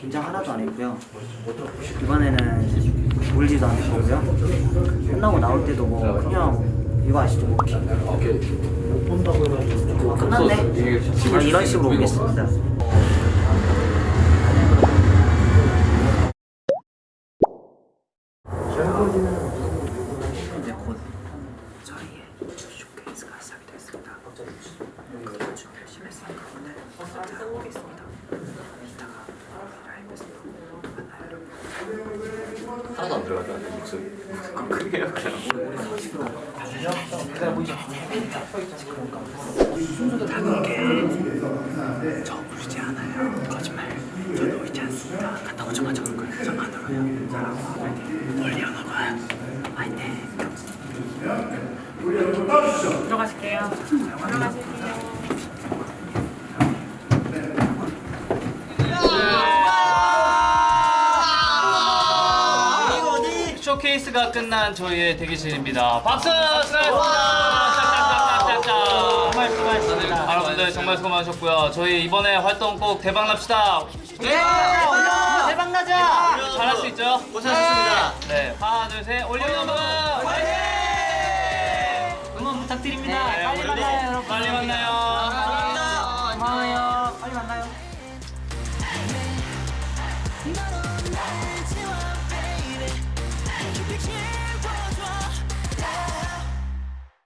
긴장 하나도 안 했고요. 이번에는 울지도 않을 거고요. 끝나고 나올 때도 뭐 그냥 이거 아시죠? 뭐 끝났네. 그냥 이런 식으로 오겠습니다. 쇼케이스가 시작이 됐습니다. 그동안 좀 열심히 했으니까 오늘 진짜 보겠습니다. 이따가 라이브에서 만나요 여러분. 하나도 안 들어가죠 목소리 그게요 그냥 저 울지 않아요. 거짓말. 저도 울지 않습니다. 갔다 오자마자 울 거예요. 저안 울어요. 사랑하고 멀리 안 오고요. 화이팅. 들어가실게요. 쇼케이스가 끝난 저희의 대기실입니다. 박수! 수고하셨습니다. 네, 여러분들 정말 수고 많으셨고요. 저희 이번에 활동 꼭 대박 납시다. 네! 대박 나자! 잘할 수 있죠? 고생하셨습니다. 네, 하나 둘 셋, 올리오 화이팅! 네. 응원 부탁드립니다. 네, 빨리 만나요, 여러분. 빨리 만나요. 감사합니다. 어, 고마워요. 빨리 만나요.